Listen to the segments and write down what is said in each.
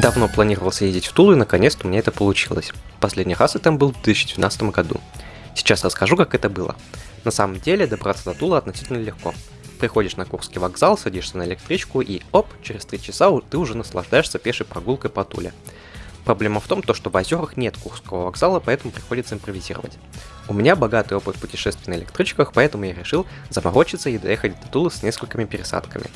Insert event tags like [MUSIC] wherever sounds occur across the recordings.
Давно планировал съездить в Тулу, и наконец-то у меня это получилось. Последний раз я там был в 2012 году. Сейчас расскажу, как это было. На самом деле, добраться до Тула относительно легко. Приходишь на Курский вокзал, садишься на электричку и оп, через 3 часа ты уже наслаждаешься пешей прогулкой по Туле. Проблема в том, то, что в озерах нет Курского вокзала, поэтому приходится импровизировать. У меня богатый опыт путешествий на электричках, поэтому я решил заморочиться и доехать до Тулы с несколькими пересадками.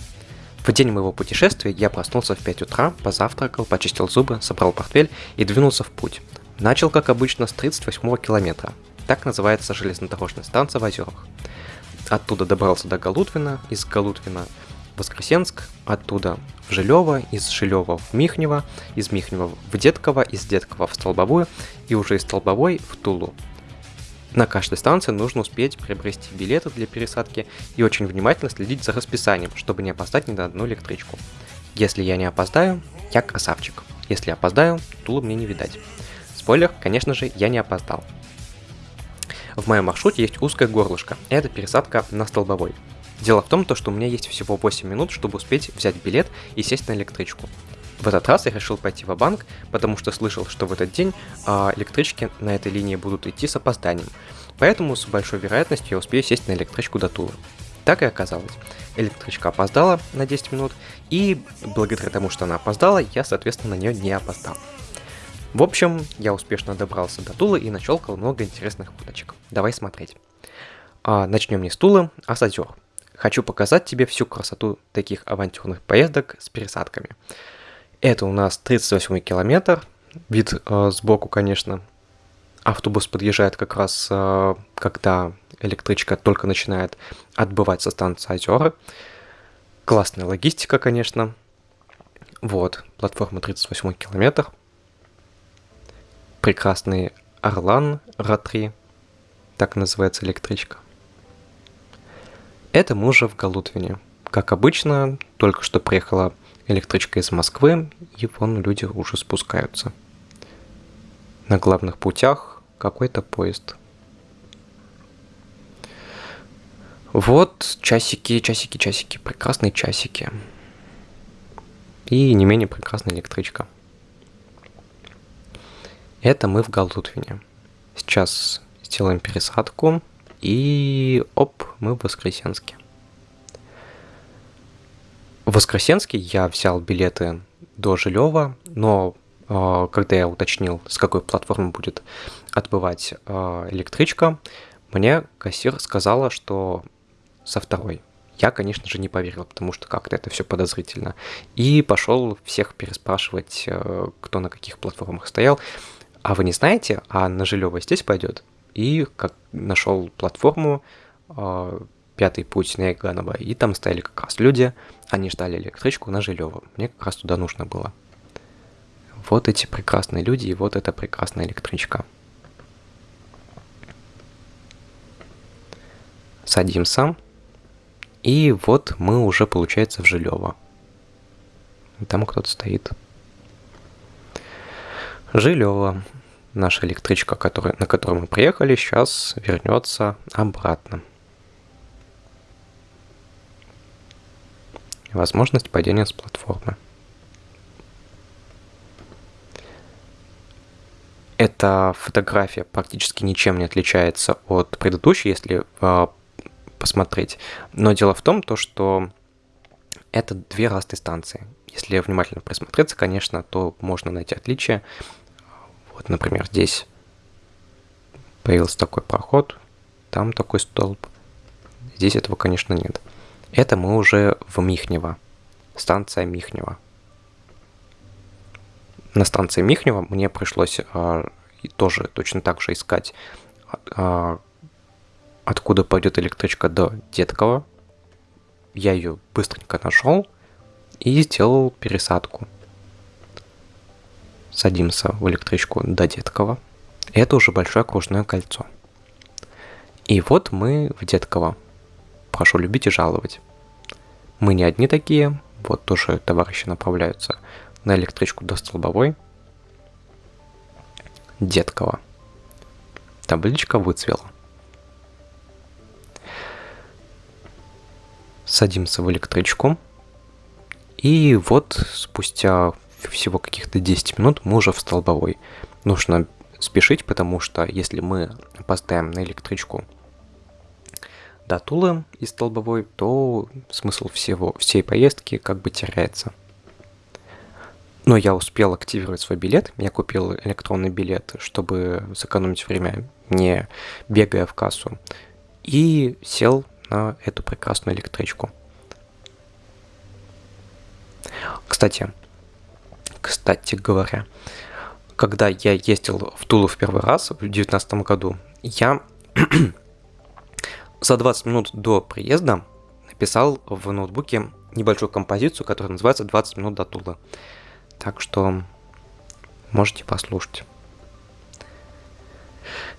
В день моего путешествия я проснулся в 5 утра, позавтракал, почистил зубы, собрал портфель и двинулся в путь. Начал, как обычно, с 38 километра. Так называется железнодорожная станция в Озерах. Оттуда добрался до Галутвина, из Галутвина в Воскресенск, оттуда в Жилево, из Жилева в Михнево, из Михнева в Детково, из Детково в Столбовую и уже из Столбовой в Тулу. На каждой станции нужно успеть приобрести билеты для пересадки и очень внимательно следить за расписанием, чтобы не опоздать ни на одну электричку. Если я не опоздаю, я красавчик. Если опоздаю, Тула мне не видать. Спойлер, конечно же, я не опоздал. В моем маршруте есть узкое горлышко, это пересадка на столбовой. Дело в том, что у меня есть всего 8 минут, чтобы успеть взять билет и сесть на электричку. В этот раз я решил пойти в банк потому что слышал, что в этот день а, электрички на этой линии будут идти с опозданием. Поэтому с большой вероятностью я успею сесть на электричку до Тулы. Так и оказалось. Электричка опоздала на 10 минут, и благодаря тому, что она опоздала, я, соответственно, на нее не опоздал. В общем, я успешно добрался до Тулы и нащелкал много интересных фоточек. Давай смотреть. А, начнем не с Тулы, а с озер. Хочу показать тебе всю красоту таких авантюрных поездок с пересадками. Это у нас 38 километр. Вид э, сбоку, конечно. Автобус подъезжает как раз, э, когда электричка только начинает отбывать со станции Озера. Классная логистика, конечно. Вот, платформа 38 километр. Прекрасный Орлан Ра-3, так называется электричка. Это мы уже в Галутвине. Как обычно, только что приехала электричка из Москвы, и вон люди уже спускаются. На главных путях какой-то поезд. Вот часики, часики, часики, прекрасные часики. И не менее прекрасная электричка. Это мы в Галутвине. Сейчас сделаем пересадку, и оп, мы в Воскресенске. В Воскресенске я взял билеты до Жилева, но э, когда я уточнил, с какой платформы будет отбывать э, электричка, мне кассир сказала, что со второй. Я, конечно же, не поверил, потому что как-то это все подозрительно. И пошел всех переспрашивать, э, кто на каких платформах стоял. А вы не знаете, а на Жилево здесь пойдет? И как нашел платформу, пятый путь на Яганово, и там стояли как раз люди, они ждали электричку на Жилево. Мне как раз туда нужно было. Вот эти прекрасные люди, и вот эта прекрасная электричка. Садимся. И вот мы уже, получается, в Жилево. Там кто-то стоит. Жилево. Наша электричка, которая, на которой мы приехали, сейчас вернется обратно. Возможность падения с платформы. Эта фотография практически ничем не отличается от предыдущей, если э, посмотреть. Но дело в том, то, что это две разные станции. Если внимательно присмотреться, конечно, то можно найти отличия. Вот, например, здесь появился такой проход, там такой столб. Здесь этого, конечно, нет. Это мы уже в Михнево. Станция Михнево. На станции Михнево мне пришлось э, тоже точно так же искать, э, откуда пойдет электричка до Деткова. Я ее быстренько нашел и сделал пересадку. Садимся в электричку до Деткова. Это уже большое окружное кольцо. И вот мы в Детково прошу любить и жаловать. Мы не одни такие, вот тоже товарищи направляются на электричку до Столбовой. Деткова. Табличка выцвела. Садимся в электричку. И вот спустя всего каких-то 10 минут, мы уже в столбовой. Нужно спешить, потому что если мы опоздаем на электричку до Тулы из столбовой, то смысл всего, всей поездки как бы теряется. Но я успел активировать свой билет, я купил электронный билет, чтобы сэкономить время, не бегая в кассу, и сел на эту прекрасную электричку. Кстати, кстати говоря, когда я ездил в Тулу в первый раз в 2019 году, я за 20 минут до приезда написал в ноутбуке небольшую композицию, которая называется «20 минут до Тулы». Так что можете послушать.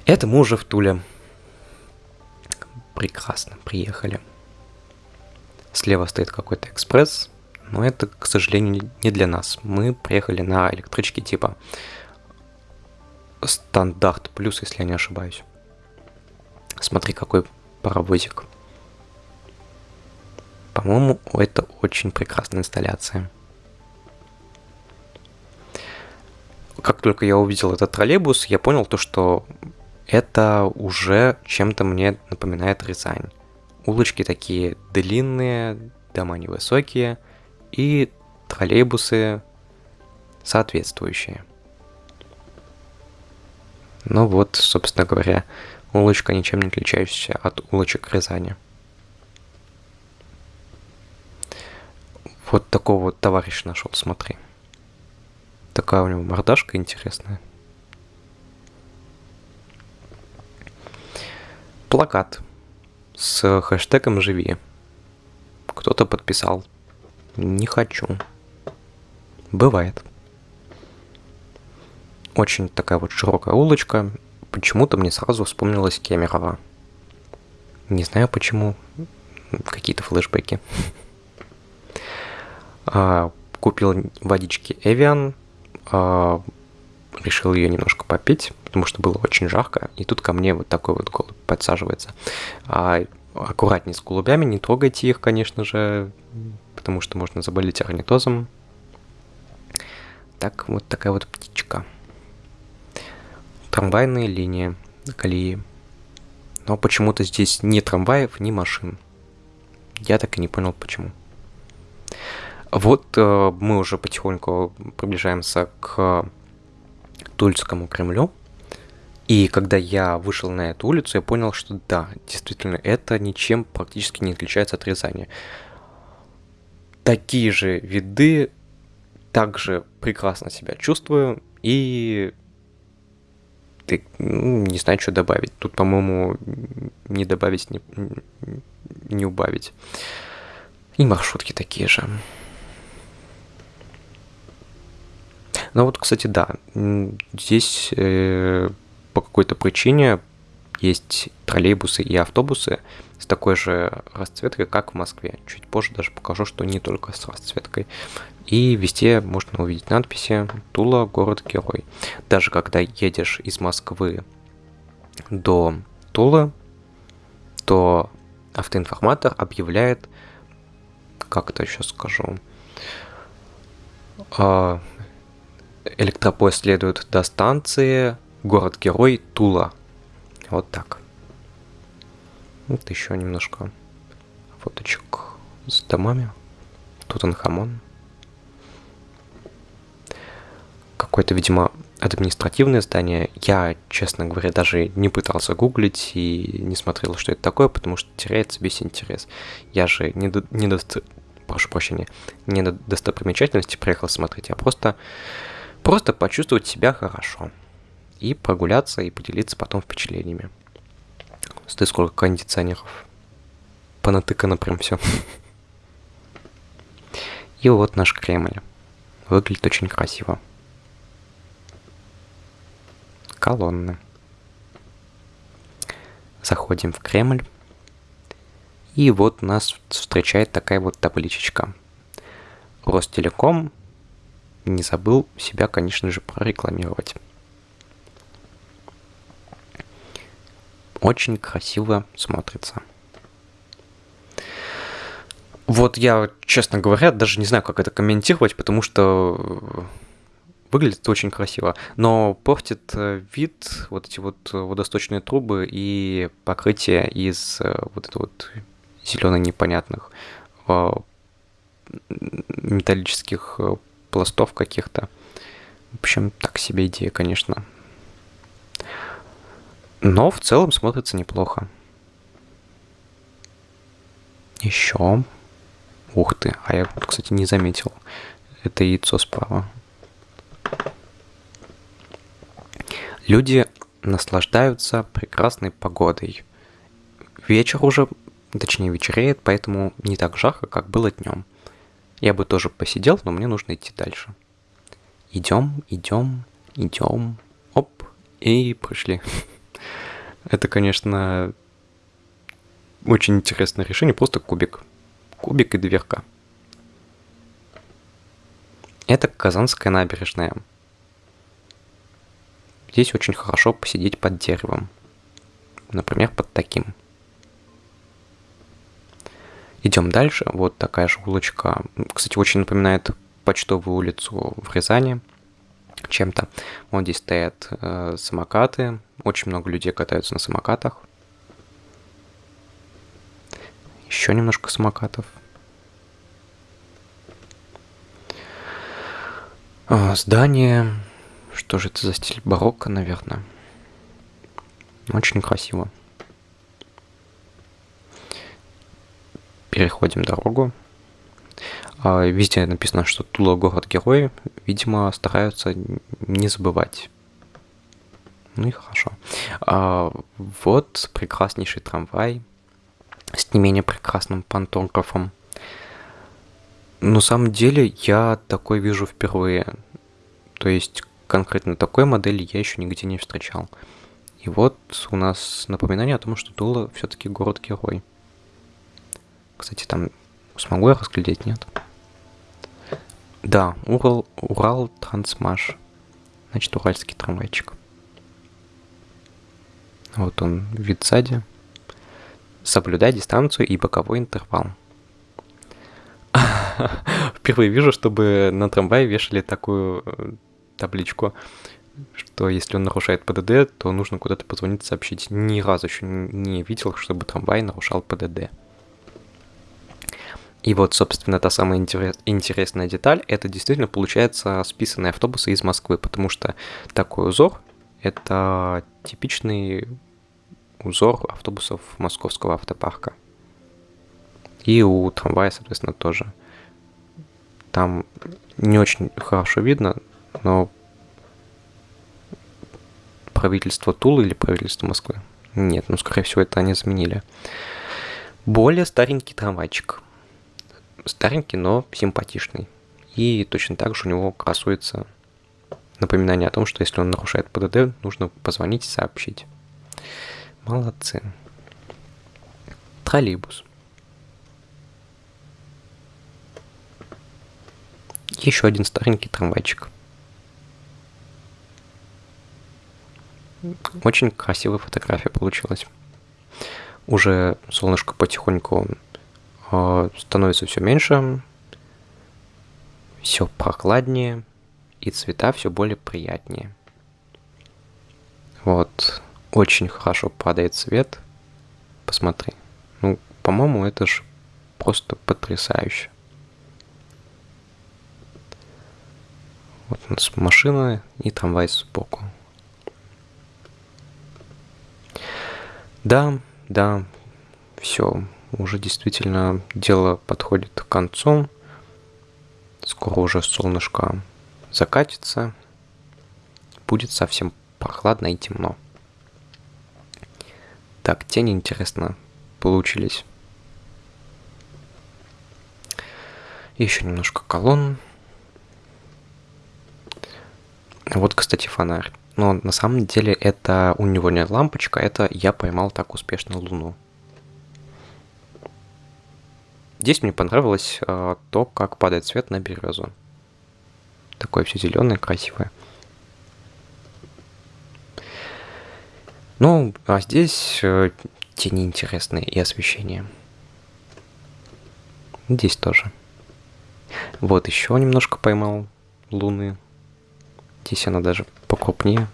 Это мы уже в Туле. Прекрасно, приехали. Слева стоит какой-то экспресс, но это, к сожалению, не для нас. Мы приехали на электричке типа стандарт плюс, если я не ошибаюсь. Смотри, какой паровозик. По-моему, это очень прекрасная инсталляция. Как только я увидел этот троллейбус, я понял то, что это уже чем-то мне напоминает Рязань. Улочки такие длинные, дома невысокие и троллейбусы соответствующие. Ну вот, собственно говоря, улочка ничем не отличающаяся от улочек Рязани. Вот такого вот товарища нашел, смотри. Такая у него мордашка интересная. Плакат с хэштегом «Живи». Кто-то подписал. Не хочу. Бывает. Очень такая вот широкая улочка. Почему-то мне сразу вспомнилась Кемерово. Не знаю почему. Какие-то флешбеки. [LAUGHS] А, купил водички. А, решил ее немножко попить, потому что было очень жарко. И тут ко мне вот такой вот голубь подсаживается. А, аккуратнее с голубями, не трогайте их, конечно же, потому что можно заболеть орнитозом. Так, вот такая вот птичка трамвайные линии, колеи. Но почему-то здесь ни трамваев, ни машин. Я так и не понял, почему. Вот э, мы уже потихоньку приближаемся к Тульскому Кремлю. И когда я вышел на эту улицу, я понял, что да, действительно, это ничем практически не отличается от Рязани. Такие же виды, также прекрасно себя чувствую, и ты ну, не знаю, что добавить. Тут, по-моему, не добавить, не, не убавить. И маршрутки такие же. Ну вот, кстати, да, здесь э, по какой-то причине есть троллейбусы и автобусы с такой же расцветкой, как в Москве. Чуть позже даже покажу, что не только с расцветкой. И везде можно увидеть надписи «Тула – город-герой». Даже когда едешь из Москвы до Тулы, то автоинформатор объявляет, как это сейчас скажу, а, электропоезд следует до станции город-герой Тула. Вот так. Вот еще немножко фоточек с домами. Тутанхамон. какое-то, видимо, административное здание. Я, честно говоря, даже не пытался гуглить и не смотрел, что это такое, потому что теряется весь интерес. Я же не, до, не до, прошу прощения, не на достопримечательности приехал смотреть, а просто, просто почувствовать себя хорошо. И прогуляться, и поделиться потом впечатлениями. Смотри, сколько кондиционеров. Понатыкано прям все. И вот наш Кремль. Выглядит очень красиво колонны. Заходим в Кремль. И вот нас встречает такая вот табличечка. Ростелеком не забыл себя, конечно же, прорекламировать. Очень красиво смотрится. Вот я, честно говоря, даже не знаю, как это комментировать, потому что выглядит очень красиво, но портит э, вид вот эти вот водосточные трубы и покрытие из э, вот этого вот зеленых непонятных э, металлических пластов каких-то. В общем, так себе идея, конечно. Но в целом смотрится неплохо. Еще. Ух ты, а я, кстати, не заметил. Это яйцо справа. Люди наслаждаются прекрасной погодой. Вечер уже, точнее вечереет, поэтому не так жарко, как было днем. Я бы тоже посидел, но мне нужно идти дальше. Идем, идем, идем, оп, и пришли. [LAUGHS] Это, конечно, очень интересное решение, просто кубик. Кубик и дверка. Это Казанская набережная. Здесь очень хорошо посидеть под деревом. Например, под таким. Идем дальше. Вот такая же улочка. Кстати, очень напоминает почтовую улицу в Рязани чем-то. Вот здесь стоят э, самокаты. Очень много людей катаются на самокатах. Еще немножко самокатов. А, здание что же это за стиль барокко, наверное? Очень красиво. Переходим дорогу. А, везде написано, что Тула город-герой. Видимо, стараются не забывать. Ну и хорошо. А, вот прекраснейший трамвай с не менее прекрасным пантографом. На самом деле я такой вижу впервые. То есть конкретно такой модели я еще нигде не встречал. И вот у нас напоминание о том, что Тула все-таки город-герой. Кстати, там смогу я разглядеть, нет? Да, Урал, Урал Трансмаш. Значит, уральский трамвайчик. Вот он, вид сзади. Соблюдай дистанцию и боковой интервал. [LAUGHS] Впервые вижу, чтобы на трамвае вешали такую э, табличку, что если он нарушает ПДД, то нужно куда-то позвонить, сообщить. Ни разу еще не видел, чтобы трамвай нарушал ПДД. И вот, собственно, та самая интерес, интересная деталь, это действительно получается списанные автобусы из Москвы, потому что такой узор – это типичный узор автобусов московского автопарка. И у трамвая, соответственно, тоже. Там не очень хорошо видно, но правительство Тулы или правительство Москвы? Нет, ну, скорее всего, это они заменили. Более старенький трамвайчик. Старенький, но симпатичный. И точно так же у него красуется напоминание о том, что если он нарушает ПДД, нужно позвонить и сообщить. Молодцы. Троллейбус. Еще один старенький трамвайчик. Очень красивая фотография получилась. Уже солнышко потихоньку становится все меньше, все прохладнее, и цвета все более приятнее. Вот, очень хорошо падает цвет. Посмотри. Ну, по-моему, это же просто потрясающе. Вот у нас машина и трамвай сбоку. Да, да, все, уже действительно дело подходит к концу. Скоро уже солнышко закатится. Будет совсем прохладно и темно. Так, тени, интересно, получились. Еще немножко колонн. Вот, кстати, фонарь. Но на самом деле это у него не лампочка, это я поймал так успешно Луну. Здесь мне понравилось э, то, как падает свет на березу. Такое все зеленое, красивое. Ну, а здесь э, тени интересные и освещение. Здесь тоже. Вот еще немножко поймал луны. Здесь она даже покрупнее.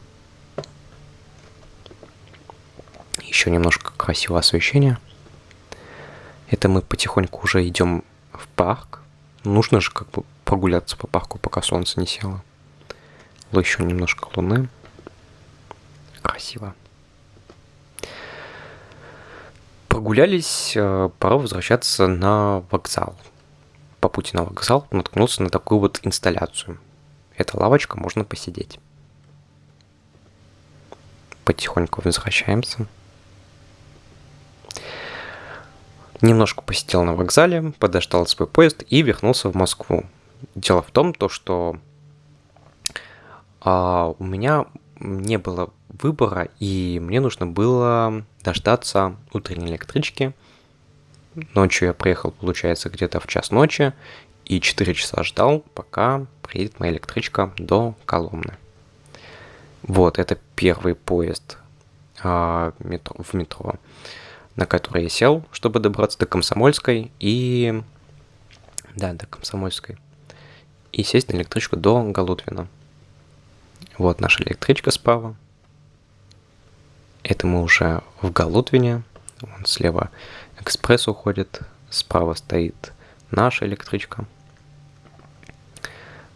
Еще немножко красивого освещения. Это мы потихоньку уже идем в парк. Нужно же как бы прогуляться по парку, пока солнце не село. Еще немножко луны. Красиво. Прогулялись, э, пора возвращаться на вокзал. По пути на вокзал наткнулся на такую вот инсталляцию. Это лавочка, можно посидеть. Потихоньку возвращаемся. Немножко посидел на вокзале, подождал свой поезд и вернулся в Москву. Дело в том, то, что а, у меня не было выбора, и мне нужно было дождаться утренней электрички. Ночью я приехал, получается, где-то в час ночи, и 4 часа ждал, пока приедет моя электричка до Коломны. Вот, это первый поезд а, метро, в метро на который я сел, чтобы добраться до Комсомольской и... Да, до Комсомольской. И сесть на электричку до Галутвина. Вот наша электричка справа. Это мы уже в Галутвине. Вон слева экспресс уходит. Справа стоит наша электричка.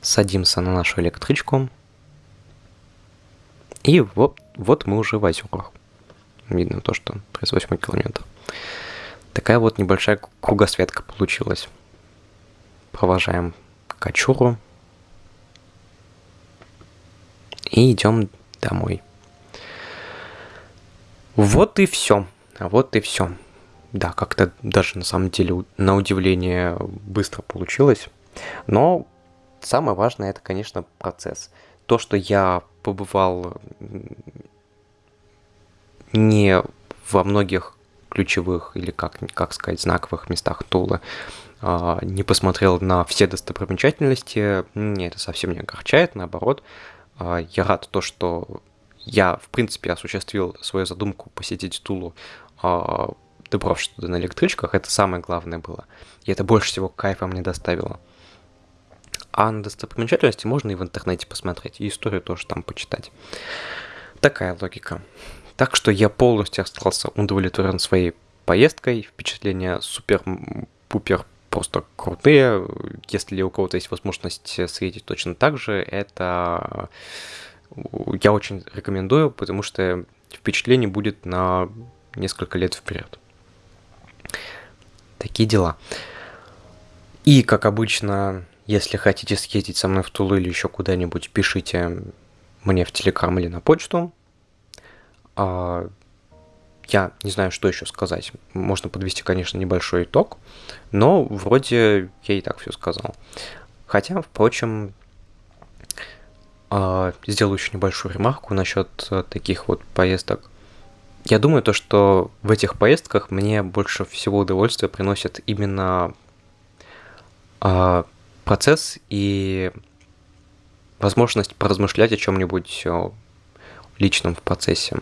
Садимся на нашу электричку. И вот, вот мы уже в Озерах. Видно то, что 38 километр. Такая вот небольшая кругосветка получилась. Провожаем Качуру. И идем домой. Вот и все. Вот и все. Да, как-то даже на самом деле на удивление быстро получилось. Но самое важное это, конечно, процесс. То, что я побывал не во многих ключевых или, как, как сказать, знаковых местах Тулы, а, не посмотрел на все достопримечательности, мне это совсем не огорчает, наоборот. А, я рад то, что я, в принципе, осуществил свою задумку посетить Тулу, а, добравшись туда на электричках, это самое главное было. И это больше всего кайфа мне доставило. А на достопримечательности можно и в интернете посмотреть, и историю тоже там почитать. Такая логика. Так что я полностью остался удовлетворен своей поездкой. Впечатления супер-пупер просто крутые. Если у кого-то есть возможность съездить точно так же, это я очень рекомендую, потому что впечатление будет на несколько лет вперед. Такие дела. И, как обычно, если хотите съездить со мной в Тулу или еще куда-нибудь, пишите мне в Телеграм или на почту. А, я не знаю, что еще сказать. Можно подвести, конечно, небольшой итог, но вроде я и так все сказал. Хотя, впрочем, а, сделаю еще небольшую ремарку насчет э, таких вот поездок. Я думаю, то, что в этих поездках мне больше всего удовольствия приносит именно а, процесс и возможность поразмышлять о чем-нибудь личном в процессе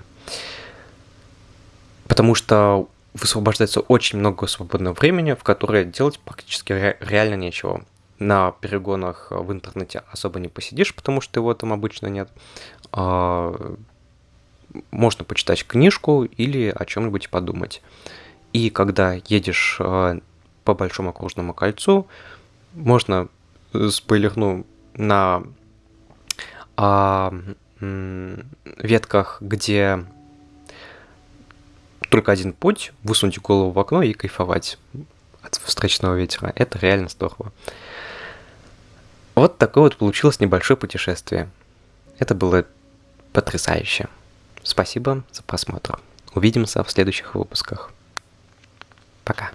потому что высвобождается очень много свободного времени, в которое делать практически ре- реально нечего. На перегонах в интернете особо не посидишь, потому что его там обычно нет. А, можно почитать книжку или о чем-нибудь подумать. И когда едешь а, по большому окружному кольцу, можно э, спойлерну на а, ветках, где только один путь, высунуть голову в окно и кайфовать от встречного ветера. Это реально здорово. Вот такое вот получилось небольшое путешествие. Это было потрясающе. Спасибо за просмотр. Увидимся в следующих выпусках. Пока.